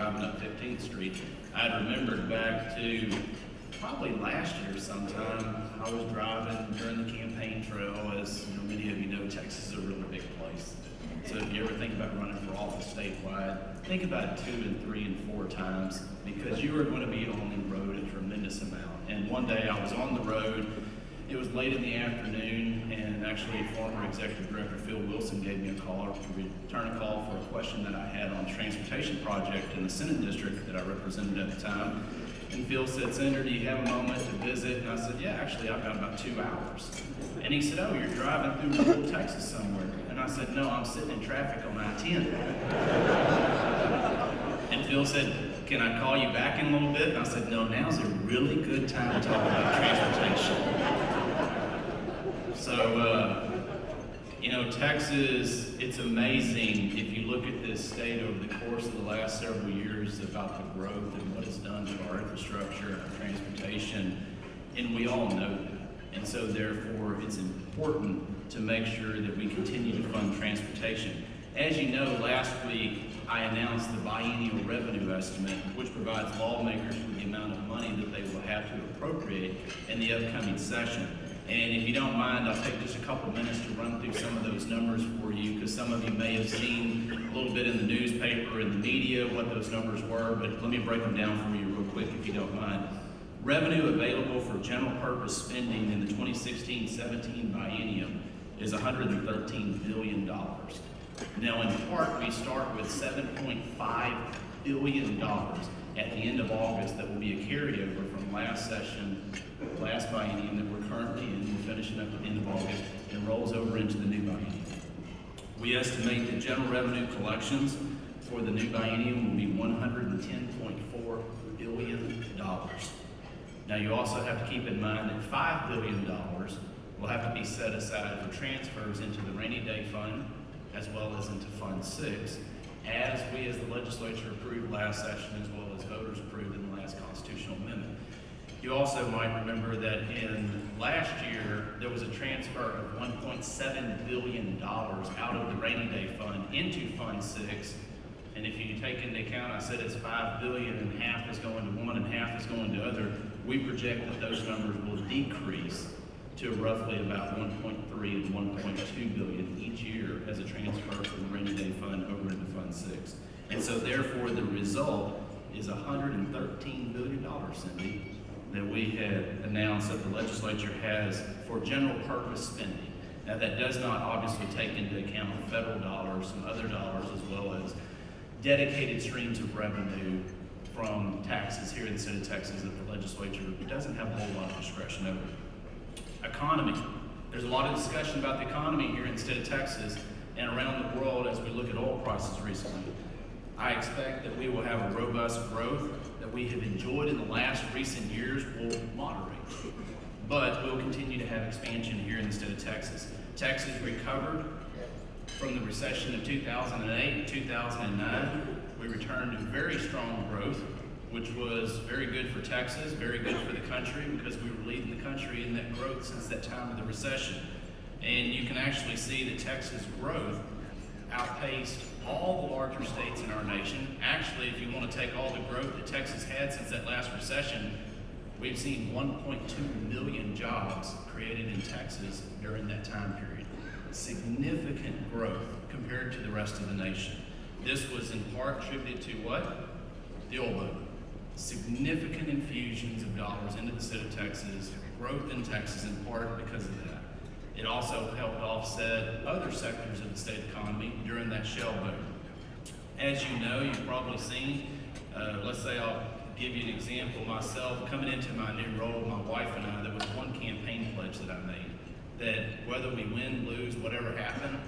driving up 15th Street, I remembered back to probably last year sometime. I was driving during the campaign trail. As you know, many of you know, Texas is a really big place. So if you ever think about running for office statewide, think about two and three and four times because you are going to be on the road a tremendous amount. And one day I was on the road, it was late in the afternoon, and actually former Executive Director Phil Wilson gave me a call to return a call for a question that I had on a transportation project in the Senate district that I represented at the time. And Phil said, Senator, do you have a moment to visit? And I said, yeah, actually, I've got about two hours. And he said, oh, you're driving through rural Texas somewhere. And I said, no, I'm sitting in traffic on I-10. and Phil said, can I call you back in a little bit? And I said, no, now's a really good time to talk about transportation. So, uh, you Texas, it's amazing if you look at this state over the course of the last several years about the growth and what it's done to our infrastructure and our transportation, and we all know that. And so therefore, it's important to make sure that we continue to fund transportation. As you know, last week, I announced the biennial revenue estimate, which provides lawmakers with the amount of money that they will have to appropriate in the upcoming session. And if you don't mind, I'll take just a couple minutes to run through some of those numbers for you, because some of you may have seen a little bit in the newspaper and the media what those numbers were, but let me break them down for you real quick if you don't mind. Revenue available for general purpose spending in the 2016-17 biennium is $113 billion. Now, in part, we start with $7.5 billion dollars at the end of August that will be a carryover from last session, last biennium that we're currently in, we're finishing up at the end of August, and rolls over into the new biennium. We estimate that general revenue collections for the new biennium will be $110.4 billion. Now, you also have to keep in mind that $5 billion will have to be set aside for transfers into the rainy day fund as well as into Fund 6, as we as the legislature approved last session as well as voters approved in the last constitutional amendment. You also might remember that in last year, there was a transfer of $1.7 billion out of the rainy day fund into Fund 6. And if you take into account, I said it's 5 billion and half is going to one and half is going to other, we project that those numbers will decrease to roughly about 1.3 and 1.2 billion each year as a transfer from the rainy day fund over into Fund 6. And so therefore the result is $113 billion, Cindy, that we had announced that the legislature has for general purpose spending. Now that does not obviously take into account federal dollars, some other dollars, as well as dedicated streams of revenue from taxes here in the state of Texas that the legislature doesn't have a whole lot of discretion over. Economy. There's a lot of discussion about the economy here in the state of Texas and around the world as we look at oil prices recently. I expect that we will have a robust growth that we have enjoyed in the last recent years will moderate. But we'll continue to have expansion here in the state of Texas. Texas recovered from the recession of 2008 and 2009. We returned to very strong growth, which was very good for Texas, very good for the country because we were leading the country in that growth since that time of the recession. And you can actually see that Texas growth outpaced all the larger states in our nation. Actually, if you want to take all the growth that Texas had since that last recession, we've seen 1.2 million jobs created in Texas during that time period. Significant growth compared to the rest of the nation. This was in part attributed to what? The oil boom. Significant infusions of dollars into the state of Texas, growth in Texas in part because of that. It also helped offset other sectors of the state economy during that shale boom. As you know, you've probably seen, uh, let's say I'll give you an example myself. Coming into my new role, my wife and I, there was one campaign pledge that I made, that whether we win, lose, whatever happened,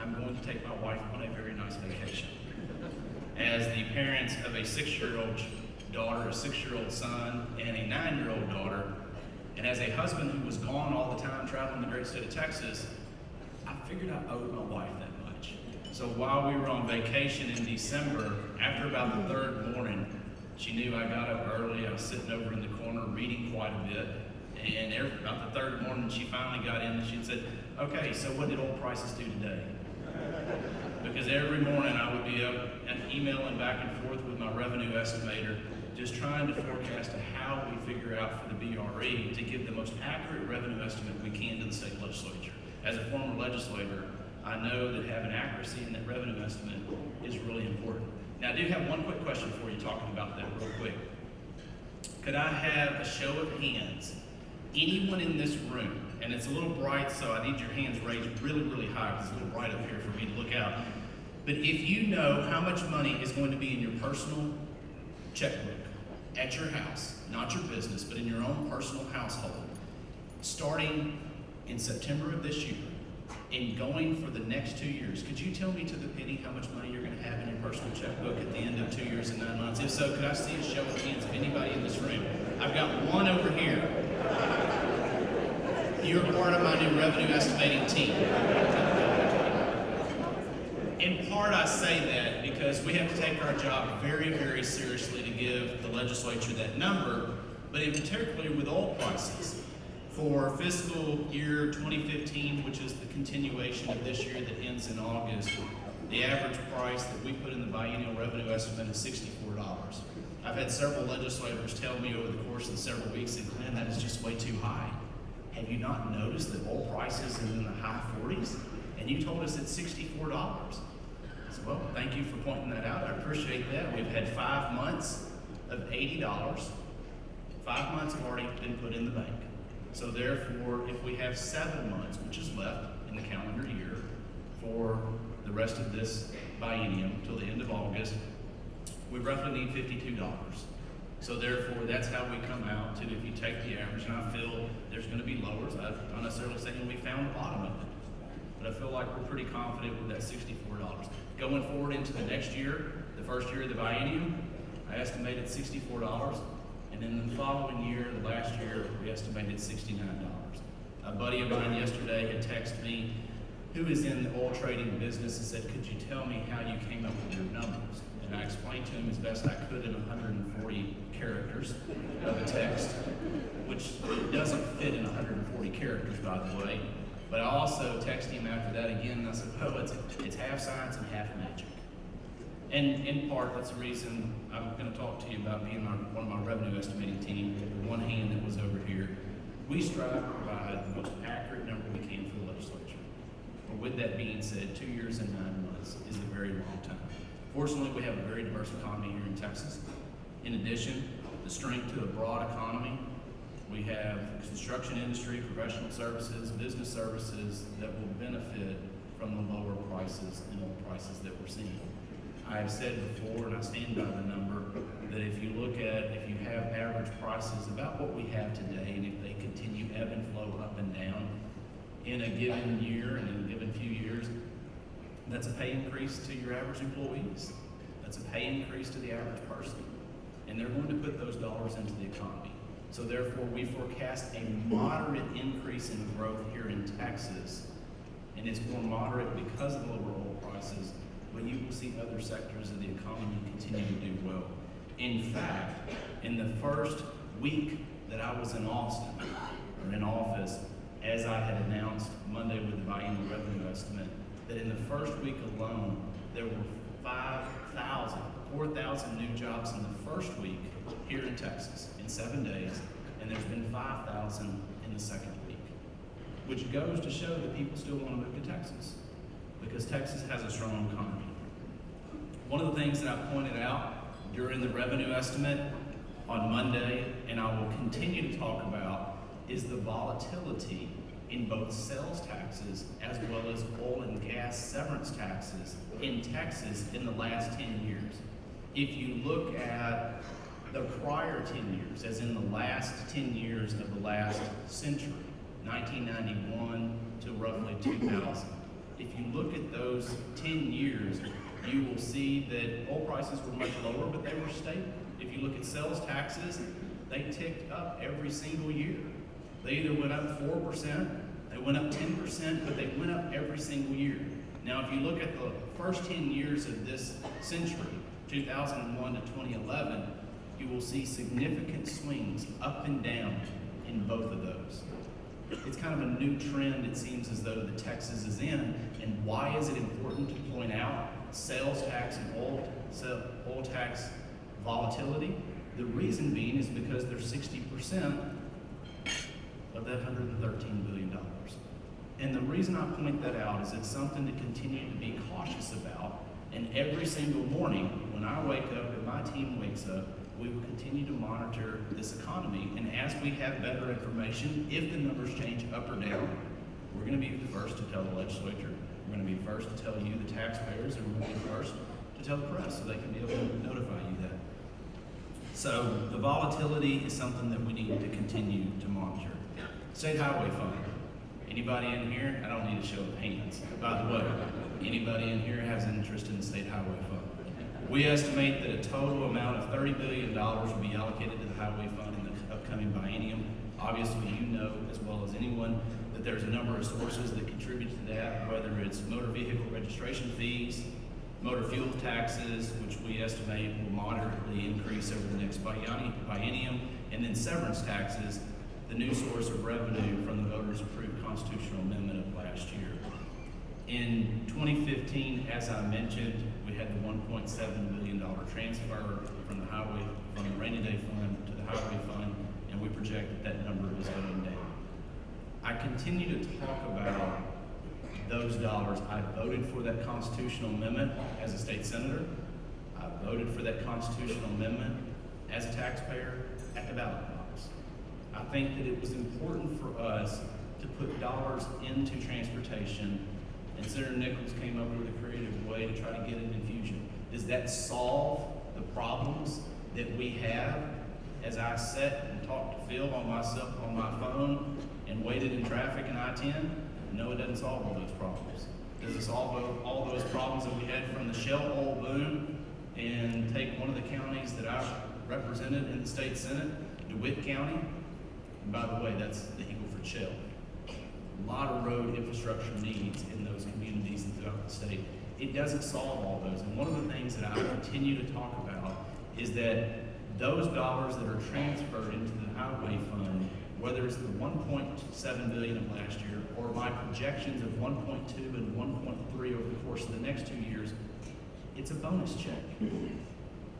I'm going to take my wife on a very nice vacation. As the parents of a six-year-old daughter, a six-year-old son, and a nine-year-old daughter, and as a husband who was gone all the time traveling the great state of Texas, I figured I owed my wife that much. So while we were on vacation in December, after about the third morning, She knew I got up early. I was sitting over in the corner reading quite a bit. And every, about the third morning, she finally got in and she said, Okay, so what did oil prices do today? Because every morning I would be up and emailing back and forth with my revenue estimator, just trying to forecast how we figure out for the BRE to give the most accurate revenue estimate we can to the state legislature. As a former legislator, I know that having accuracy in that revenue estimate is really important. Now, I do have one quick question for you talking about that real quick. Could I have a show of hands? Anyone in this room, and it's a little bright, so I need your hands raised really, really high because it's a little bright up here for me to look out. But if you know how much money is going to be in your personal checkbook at your house, not your business, but in your own personal household, starting in September of this year and going for the next two years, could you tell me to the penny how much money you're going to have in your personal checkbook at the end of two years and nine months? If so, could I see a show of hands of anybody in this room? I've got one over here. You're part of my new revenue estimating team. Part, I say that because we have to take our job very, very seriously to give the legislature that number, but in particular with oil prices. For fiscal year 2015, which is the continuation of this year that ends in August, the average price that we put in the biennial revenue estimate is $64. I've had several legislators tell me over the course of the several weeks that, Glenn, that is just way too high. Have you not noticed that oil prices are in the high 40s? And you told us it's $64. Said, well, thank you for pointing that out. I appreciate that. We've had five months of $80. Five months have already been put in the bank. So therefore, if we have seven months, which is left in the calendar year, for the rest of this biennium till the end of August, we roughly need $52. So therefore, that's how we come out to, if you take the average, and I feel there's gonna be lowers, I'm not necessarily saying we found the bottom I feel like we're pretty confident with that sixty-four dollars. Going forward into the next year, the first year of the biennium, I estimated sixty-four dollars, and then the following year, the last year, we estimated sixty-nine dollars. A buddy of mine yesterday had texted me, who is in the oil trading business, and said, could you tell me how you came up with your numbers? And I explained to him as best I could in hundred and forty characters of a text, which doesn't fit in hundred and forty characters, by the way. But I also texted him after that again, and I said, well, it's, it's half science and half magic. And in part, that's the reason I'm gonna talk to you about being my, one of my revenue estimating team, the one hand that was over here. We strive to provide the most accurate number we can for the legislature. But with that being said, two years and nine months is a very long time. Fortunately, we have a very diverse economy here in Texas. In addition, the strength to a broad economy, we have construction industry, professional services, business services that will benefit from the lower prices and oil prices that we're seeing. I have said before, and I stand by the number, that if you look at, if you have average prices about what we have today, and if they continue ebb and flow up and down in a given year and in a given few years, that's a pay increase to your average employees. That's a pay increase to the average person. And they're going to put those dollars into the economy. So therefore, we forecast a moderate increase in growth here in Texas. And it's more moderate because of lower oil prices, but you will see other sectors of the economy continue to do well. In fact, in the first week that I was in Austin, or in office, as I had announced Monday with the biennial revenue estimate, that in the first week alone, there were 5,000, 4,000 new jobs in the first week here in Texas in seven days, and there's been 5,000 in the second week, which goes to show that people still want to move to Texas because Texas has a strong economy. One of the things that I pointed out during the revenue estimate on Monday, and I will continue to talk about, is the volatility in both sales taxes as well as oil and gas severance taxes in Texas in the last 10 years. If you look at the prior 10 years, as in the last 10 years of the last century, 1991 to roughly 2000, if you look at those 10 years, you will see that oil prices were much lower, but they were stable. If you look at sales taxes, they ticked up every single year. They either went up 4%, they went up 10%, but they went up every single year. Now, if you look at the first 10 years of this century, 2001 to 2011, you will see significant swings up and down in both of those. It's kind of a new trend, it seems as though the Texas is in. And why is it important to point out sales tax and oil, oil tax volatility? The reason being is because they're sixty percent of that hundred and thirteen billion dollars. And the reason I point that out is it's something to continue to be cautious about. And every single morning, when I wake up and my team wakes up, we will continue to monitor this economy. And as we have better information, if the numbers change up or down, we're gonna be the first to tell the legislature, we're gonna be first to tell you, the taxpayers, and we're gonna be the first to tell the press, so they can be able to notify you that. So the volatility is something that we need to continue to monitor. State Highway Fund. Anybody in here? I don't need a show of hands. By the way, anybody in here has an interest in the State Highway Fund? We estimate that a total amount of thirty billion dollars will be allocated to the Highway Fund in the upcoming biennium. Obviously, you know as well as anyone that there's a number of sources that contribute to that, whether it's motor vehicle registration fees, motor fuel taxes, which we estimate will moderately increase over the next biennium, and then severance taxes, the new source of revenue from the voters approved constitutional amendment. In 2015, as I mentioned, we had the 1.7 billion dollar transfer from the highway, from the rainy day fund to the highway fund, and we project that that number is going down. I continue to talk about those dollars. I voted for that constitutional amendment as a state senator. I voted for that constitutional amendment as a taxpayer at the ballot box. I think that it was important for us to put dollars into transportation, and Senator Nichols came up with a creative way to try to get an infusion. Does that solve the problems that we have as I sat and talked to Phil on myself, on my phone, and waited in traffic in I-10? No, it doesn't solve all those problems. Does it solve all- those problems that we had from the shale oil boom and take one of the counties that I represented in the state senate, DeWitt County? And by the way, that's the Eagle Ford Shale. A lot of road infrastructure needs in those communities throughout the state. It doesn't solve all those. And one of the things that I continue to talk about is that those dollars that are transferred into the highway fund, whether it's the one point seven billion of last year or my projections of one point two and one point three over the course of the next two years, it's a bonus check.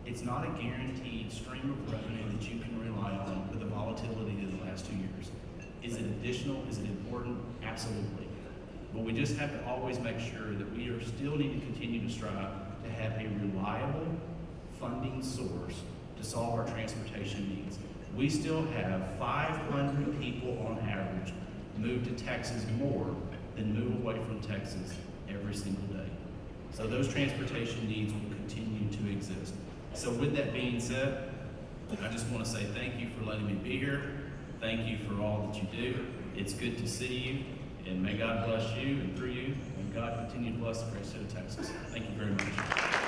It's not a guaranteed stream of revenue that you can rely on with the volatility of the last two years. Is it additional? Is it important? Absolutely. But we just have to always make sure that we are still need to continue to strive to have a reliable funding source to solve our transportation needs. We still have five hundred people on average move to Texas more than move away from Texas every single day. So those transportation needs will continue to exist. So with that being said, I just want to say thank you for letting me be here. Thank you for all that you do. It's good to see you, and may God bless you and through you, and God continue to bless the great state of Texas. Thank you very much.